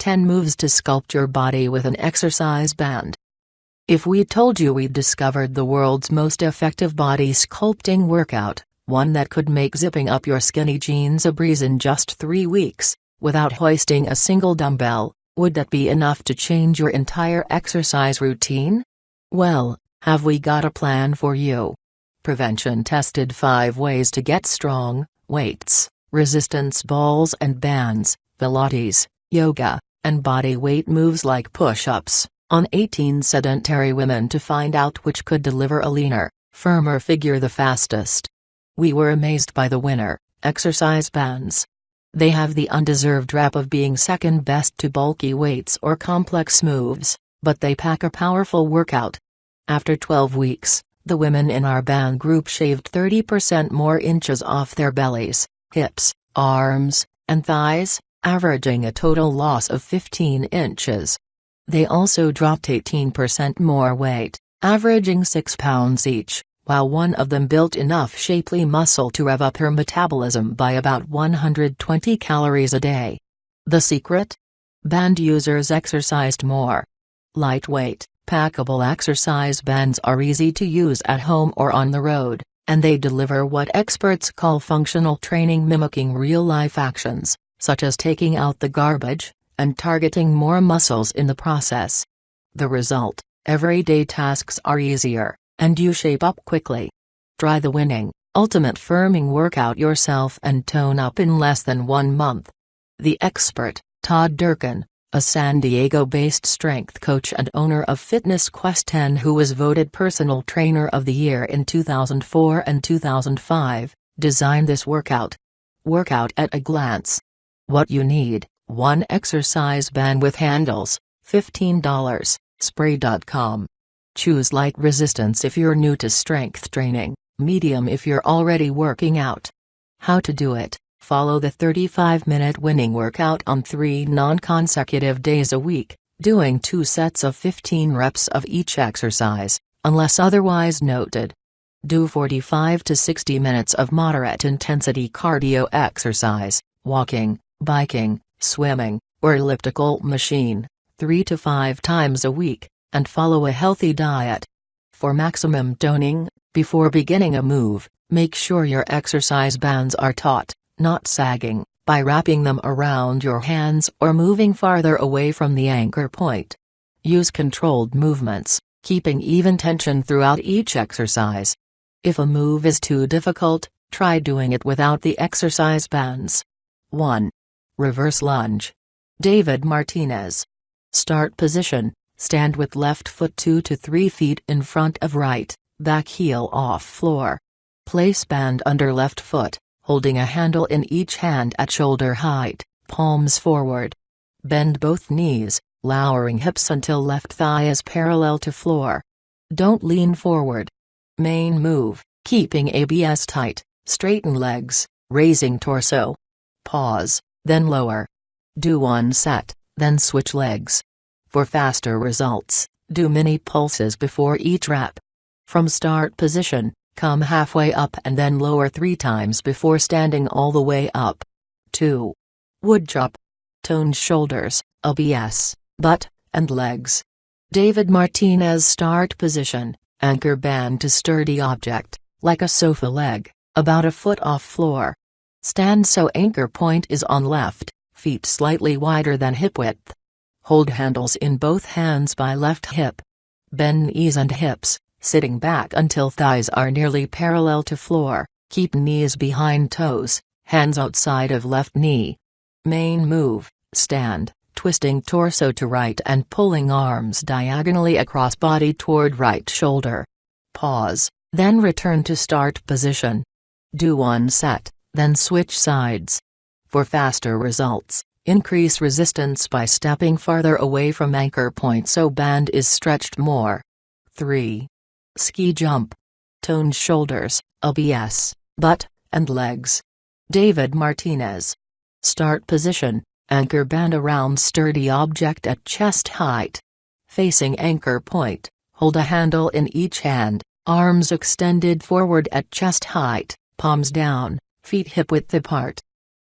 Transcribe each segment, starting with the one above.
10 moves to sculpt your body with an exercise band. If we told you we'd discovered the world's most effective body sculpting workout, one that could make zipping up your skinny jeans a breeze in just three weeks, without hoisting a single dumbbell, would that be enough to change your entire exercise routine? Well, have we got a plan for you? Prevention tested 5 ways to get strong weights, resistance balls and bands, Pilates, yoga, and body weight moves like push ups, on 18 sedentary women to find out which could deliver a leaner, firmer figure the fastest. We were amazed by the winner, exercise bands. They have the undeserved rap of being second best to bulky weights or complex moves, but they pack a powerful workout. After 12 weeks, the women in our band group shaved 30% more inches off their bellies, hips, arms, and thighs, averaging a total loss of 15 inches. They also dropped 18% more weight, averaging 6 pounds each, while one of them built enough shapely muscle to rev up her metabolism by about 120 calories a day. The secret? Band users exercised more. Lightweight, packable exercise bands are easy to use at home or on the road, and they deliver what experts call functional training mimicking real-life actions such as taking out the garbage, and targeting more muscles in the process. The result everyday tasks are easier, and you shape up quickly. Try the winning, ultimate firming workout yourself and tone up in less than one month. The expert, Todd Durkin, a San Diego based strength coach and owner of Fitness Quest 10, who was voted Personal Trainer of the Year in 2004 and 2005, designed this workout. Workout at a glance. What you need 1 exercise band with handles, $15, spri.com. Choose light resistance if you're new to strength training, medium if you're already working out. How to do it Follow the 35 minute winning workout on three non consecutive days a week, doing two sets of 15 reps of each exercise, unless otherwise noted. Do 45 to 60 minutes of moderate intensity cardio exercise, walking, biking, swimming, or elliptical machine, 3 to 5 times a week, and follow a healthy diet. For maximum toning, before beginning a move, make sure your exercise bands are taut, not sagging, by wrapping them around your hands or moving farther away from the anchor point. Use controlled movements, keeping even tension throughout each exercise. If a move is too difficult, try doing it without the exercise bands. 1. Reverse lunge. David Martinez. Start position, stand with left foot 2 to 3 feet in front of right, back heel off floor. Place band under left foot, holding a handle in each hand at shoulder height, palms forward. Bend both knees, lowering hips until left thigh is parallel to floor. Don't lean forward. Main move, keeping ABS tight, straighten legs, raising torso. Pause then lower. Do one set, then switch legs. For faster results, do mini pulses before each rep. From start position, come halfway up and then lower three times before standing all the way up. 2. Wood chop. Tone shoulders, ABS, butt, and legs. David Martinez start position, anchor band to sturdy object, like a sofa leg, about a foot off floor. Stand so anchor point is on left, feet slightly wider than hip width. Hold handles in both hands by left hip. Bend knees and hips, sitting back until thighs are nearly parallel to floor, keep knees behind toes, hands outside of left knee. Main move, stand, twisting torso to right and pulling arms diagonally across body toward right shoulder. Pause, then return to start position. Do one set then switch sides. For faster results, increase resistance by stepping farther away from anchor point so band is stretched more. 3. Ski jump. Tone shoulders, ABS, butt, and legs. David Martinez. Start position, anchor band around sturdy object at chest height. Facing anchor point, hold a handle in each hand, arms extended forward at chest height, palms down, feet hip width apart.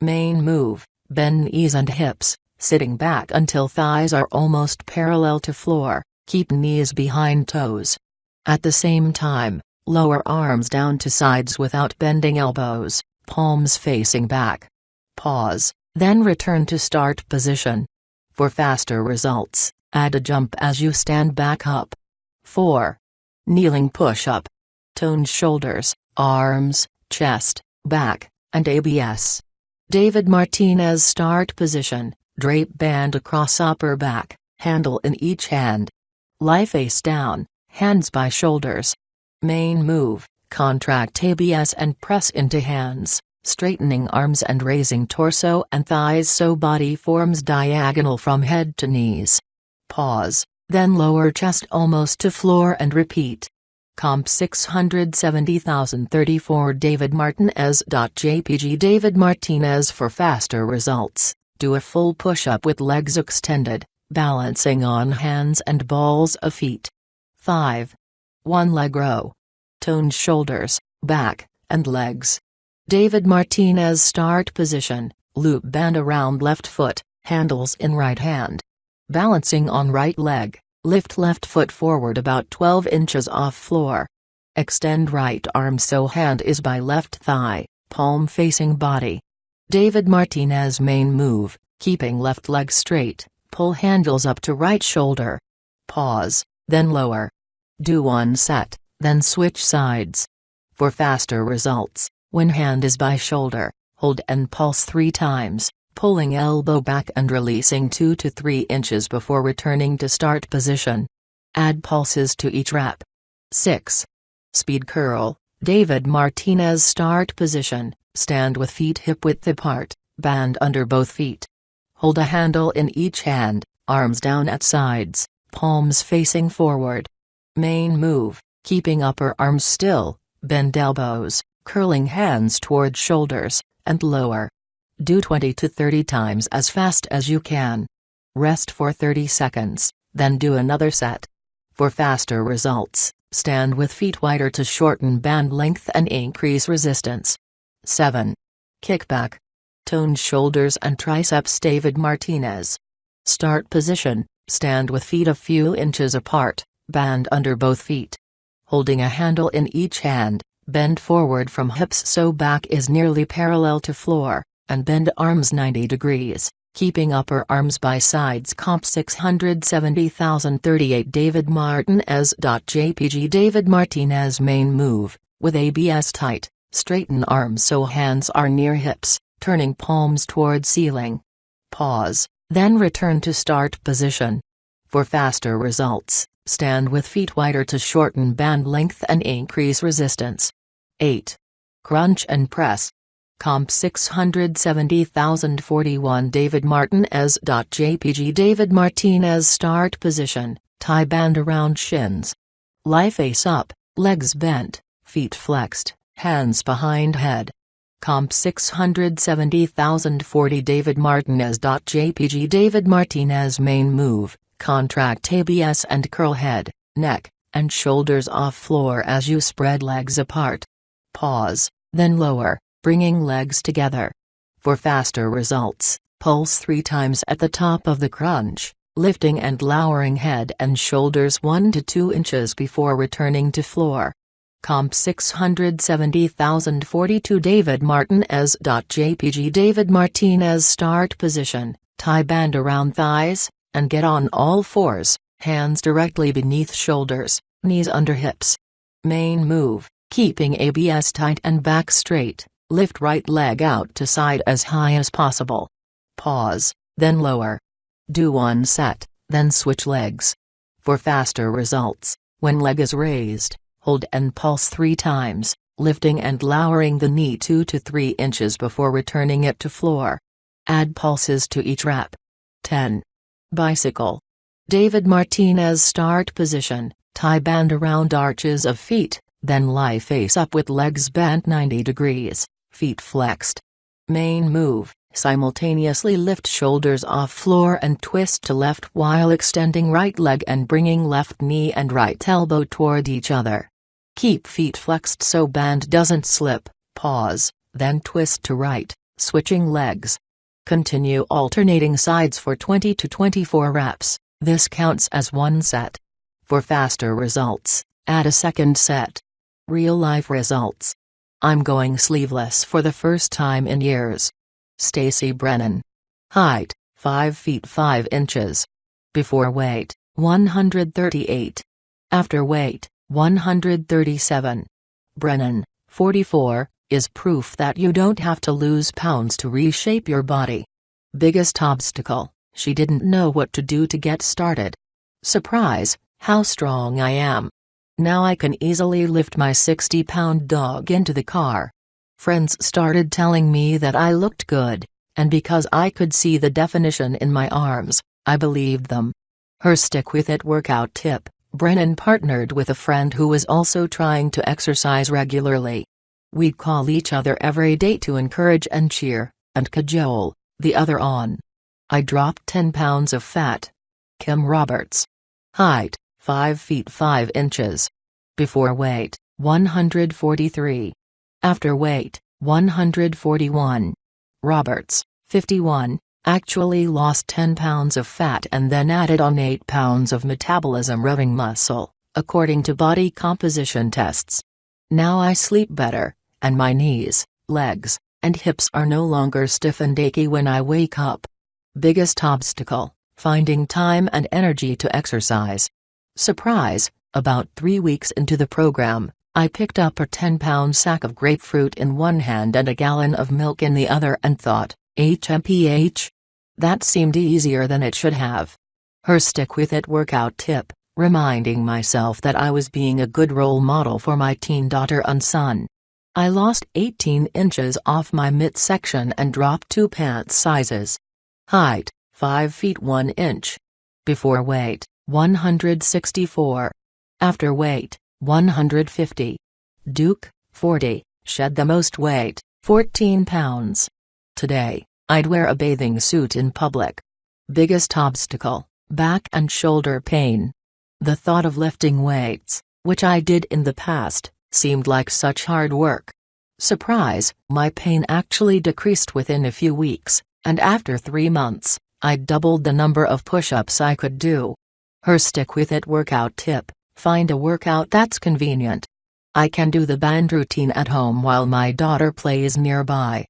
Main move, bend knees and hips, Sitting back until thighs are almost parallel to floor, keep knees behind toes. At the same time, lower arms down to sides without bending elbows, palms facing back. Pause, then return to start position. For faster results, add a jump as you stand back up. 4. Kneeling push-up. Toned shoulders, arms, chest, back, and ABS. David Martinez start position, drape band across upper back, handle in each hand. Lie face down, hands by shoulders. Main move, contract ABS and press into hands, straightening arms and raising torso and thighs so body forms diagonal from head to knees. Pause, then lower chest almost to floor and repeat. Comp 670034 David Martinez. JPG David Martinez for faster results, do a full push-up with legs extended, balancing on hands and balls of feet. 5. One leg row. Toned shoulders, back, and legs. David Martinez start position, loop band around left foot, handles in right hand. Balancing on right leg, lift left foot forward about 12 inches off floor. Extend right arm so hand is by left thigh, palm facing body. David Martinez main move, keeping left leg straight, pull handles up to right shoulder. Pause, then lower. Do one set, then switch sides. For faster results, when hand is by shoulder, hold and pulse three times pulling elbow back and releasing 2 to 3 inches before returning to start position. Add pulses to each rep. 6. Speed curl, David Martinez start position, stand with feet hip width apart, band under both feet. Hold a handle in each hand, arms down at sides, palms facing forward. Main move, keeping upper arms still, bend elbows, curling hands toward shoulders, and lower. Do 20 to 30 times as fast as you can. Rest for 30 seconds, then do another set. For faster results, stand with feet wider to shorten band length and increase resistance. 7. Kickback. Toned shoulders and triceps David Martinez. Start position, stand with feet a few inches apart, band under both feet. Holding a handle in each hand, bend forward from hips so back is nearly parallel to floor and bend arms 90 degrees, keeping upper arms by sides comp 670,038 David Martinez. JPG David Martinez main move, with ABS tight, straighten arms so hands are near hips, turning palms toward ceiling. Pause, then return to start position. For faster results, stand with feet wider to shorten band length and increase resistance. 8. Crunch and press. Comp 670,041 David Martinez. JPG David Martinez start position, tie band around shins. Lie face up, legs bent, feet flexed, hands behind head. Comp 670,040 David Martinez. JPG David Martinez main move, contract ABS and curl head, neck, and shoulders off floor as you spread legs apart. Pause, then lower bringing legs together. For faster results, pulse three times at the top of the crunch, lifting and lowering head and shoulders 1 to 2 inches before returning to floor. Comp 670,042 David Martinez. JPG David Martinez start position, tie band around thighs, and get on all fours, hands directly beneath shoulders, knees under hips. Main move, keeping ABS tight and back straight. Lift right leg out to side as high as possible. Pause, then lower. Do one set, then switch legs. For faster results, when leg is raised, hold and pulse three times, lifting and lowering the knee 2 to 3 inches before returning it to floor. Add pulses to each rep. 10. Bicycle. David Martinez start position, tie band around arches of feet, then lie face up with legs bent 90 degrees feet flexed. Main move, simultaneously lift shoulders off floor and twist to left while extending right leg and bringing left knee and right elbow toward each other. Keep feet flexed so band doesn't slip, pause, then twist to right, switching legs. Continue alternating sides for 20 to 24 reps, this counts as one set. For faster results, add a second set. Real life results. I'm going sleeveless for the first time in years. Stacy Brennan. Height, 5 feet 5 inches. Before weight, 138. After weight, 137. Brennan, 44, is proof that you don't have to lose pounds to reshape your body. Biggest obstacle, she didn't know what to do to get started. Surprise, how strong I am. Now I can easily lift my 60 pound dog into the car. Friends started telling me that I looked good, and because I could see the definition in my arms, I believed them. Her stick with it workout tip Brennan partnered with a friend who was also trying to exercise regularly. We'd call each other every day to encourage and cheer, and cajole, the other on. I dropped 10 pounds of fat. Kim Roberts. Height, 5 feet 5 inches. Before weight, 143. After weight, 141. Roberts, 51, actually lost 10 pounds of fat and then added on 8 pounds of metabolism revving muscle, according to body composition tests. Now I sleep better, and my knees, legs, and hips are no longer stiff and achy when I wake up. Biggest obstacle, finding time and energy to exercise. Surprise, about three weeks into the program, I picked up a 10-pound sack of grapefruit in one hand and a gallon of milk in the other and thought, HMPH? That seemed easier than it should have. Her stick with it workout tip, reminding myself that I was being a good role model for my teen daughter and son. I lost 18 inches off my midsection and dropped two pants sizes. Height, 5 feet 1 inch. Before weight, 164. After weight, 150. Duke, 40, shed the most weight, 14 pounds. Today, I'd wear a bathing suit in public. Biggest obstacle, back and shoulder pain. The thought of lifting weights, which I did in the past, seemed like such hard work. Surprise, my pain actually decreased within a few weeks, and after three months, I doubled the number of push-ups I could do. Her stick with it workout tip, find a workout that's convenient. I can do the band routine at home while my daughter plays nearby.